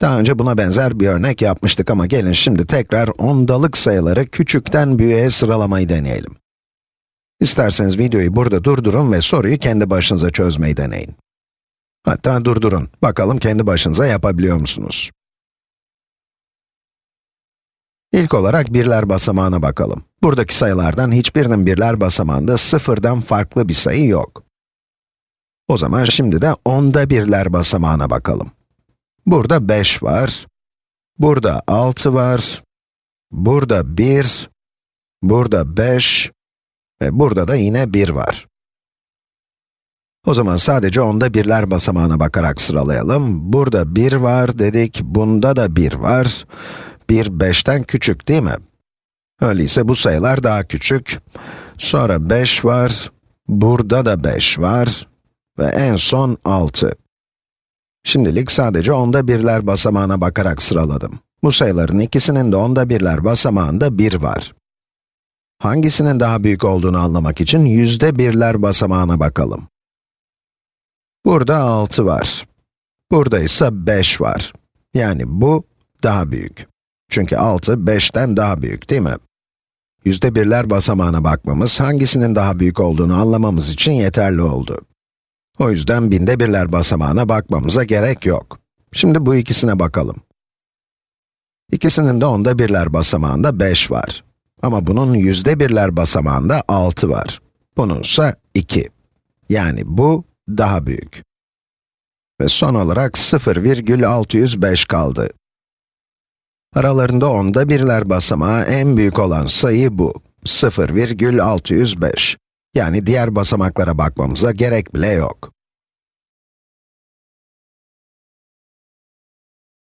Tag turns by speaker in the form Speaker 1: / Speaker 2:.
Speaker 1: Daha önce buna benzer bir örnek yapmıştık ama gelin şimdi tekrar ondalık sayıları küçükten büyüğe sıralamayı deneyelim. İsterseniz videoyu burada durdurun ve soruyu kendi başınıza çözmeyi deneyin. Hatta durdurun, bakalım kendi başınıza yapabiliyor musunuz? İlk olarak birler basamağına bakalım. Buradaki sayılardan hiçbirinin birler basamağında sıfırdan farklı bir sayı yok. O zaman şimdi de onda birler basamağına bakalım. Burada 5 var, burada 6 var, burada 1, burada 5 ve burada da yine 1 var. O zaman sadece onda birler basamağına bakarak sıralayalım. Burada 1 var dedik, bunda da 1 var. 1, 5'ten küçük değil mi? Öyleyse bu sayılar daha küçük. Sonra 5 var, burada da 5 var ve en son 6. Şimdilik sadece onda birler basamağına bakarak sıraladım. Bu sayıların ikisinin de onda birler basamağında 1 var. Hangisinin daha büyük olduğunu anlamak için yüzde birler basamağına bakalım. Burada 6 var. Burada ise 5 var. Yani bu daha büyük. Çünkü 6, 5'ten daha büyük değil mi? Yüzde birler basamağına bakmamız, hangisinin daha büyük olduğunu anlamamız için yeterli oldu. O yüzden binde birler basamağına bakmamıza gerek yok. Şimdi bu ikisine bakalım. İkisinin de onda birler basamağında 5 var. Ama bunun yüzde birler basamağında 6 var. Bununsa 2. Yani bu daha büyük. Ve son olarak 0,605 kaldı. Aralarında onda birler basamağı en büyük olan sayı bu. 0,605. Yani diğer basamaklara bakmamıza gerek bile yok.